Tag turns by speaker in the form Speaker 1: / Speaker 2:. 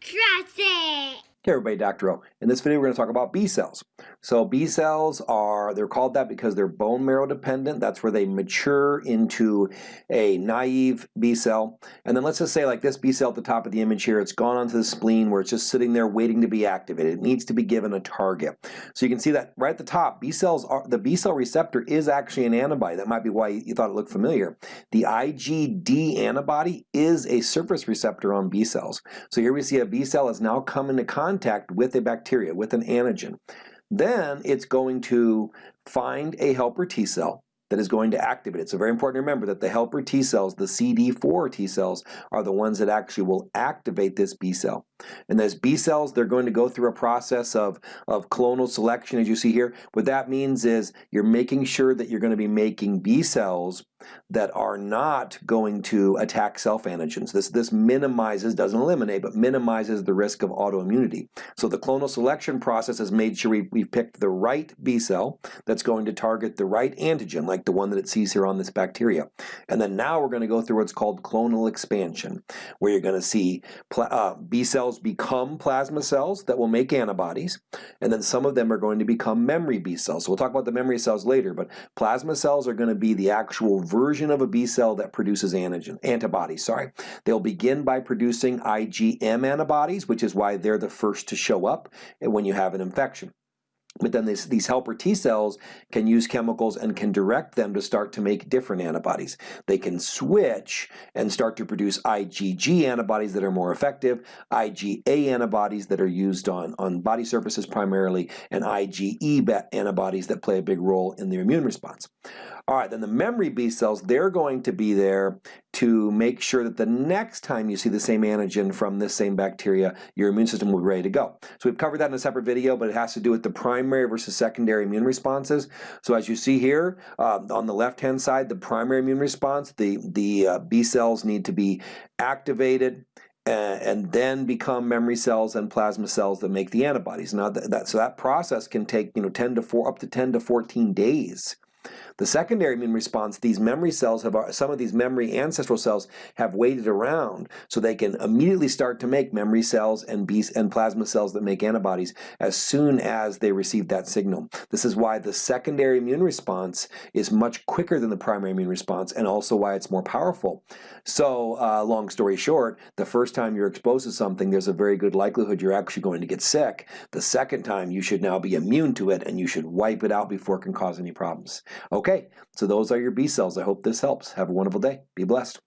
Speaker 1: Trust it!
Speaker 2: Hey everybody, Dr. O. In this video we're going to talk about B cells. So B cells are, they're called that because they're bone marrow dependent. That's where they mature into a naive B cell. And then let's just say like this B cell at the top of the image here, it's gone onto the spleen where it's just sitting there waiting to be activated. It needs to be given a target. So you can see that right at the top, B cells are, the B cell receptor is actually an antibody. That might be why you thought it looked familiar. The IgD antibody is a surface receptor on B cells. So here we see a B cell has now come into contact contact with a bacteria, with an antigen. Then it's going to find a helper T cell that is going to activate it. So very important to remember that the helper T cells, the CD4 T cells, are the ones that actually will activate this B cell. And those B cells, they're going to go through a process of, of clonal selection, as you see here. What that means is you're making sure that you're going to be making B cells that are not going to attack self-antigens. This, this minimizes, doesn't eliminate, but minimizes the risk of autoimmunity. So the clonal selection process has made sure we, we've picked the right B cell that's going to target the right antigen, like the one that it sees here on this bacteria. And then now we're going to go through what's called clonal expansion, where you're going to see uh, B cells become plasma cells that will make antibodies, and then some of them are going to become memory B cells. So we'll talk about the memory cells later, but plasma cells are going to be the actual version of a B cell that produces antigen, antibodies. Sorry. They'll begin by producing IgM antibodies, which is why they're the first to show up when you have an infection. But then this, these helper T cells can use chemicals and can direct them to start to make different antibodies. They can switch and start to produce IgG antibodies that are more effective, IgA antibodies that are used on, on body surfaces primarily, and IgE antibodies that play a big role in the immune response. All right, then the memory B cells, they're going to be there to make sure that the next time you see the same antigen from this same bacteria, your immune system will be ready to go. So we've covered that in a separate video, but it has to do with the primary versus secondary immune responses. So as you see here, uh, on the left-hand side, the primary immune response, the, the uh, B cells need to be activated, and then become memory cells and plasma cells that make the antibodies. Now that, that, so that process can take you know 10 to 4 up to 10 to 14 days. The secondary immune response, these memory cells have, some of these memory ancestral cells have waited around so they can immediately start to make memory cells and B and plasma cells that make antibodies as soon as they receive that signal. This is why the secondary immune response is much quicker than the primary immune response and also why it's more powerful. So uh, long story short, the first time you're exposed to something, there's a very good likelihood you're actually going to get sick. The second time, you should now be immune to it and you should wipe it out before it can cause any problems. Okay, so those are your B cells. I hope this helps. Have a wonderful day. Be blessed.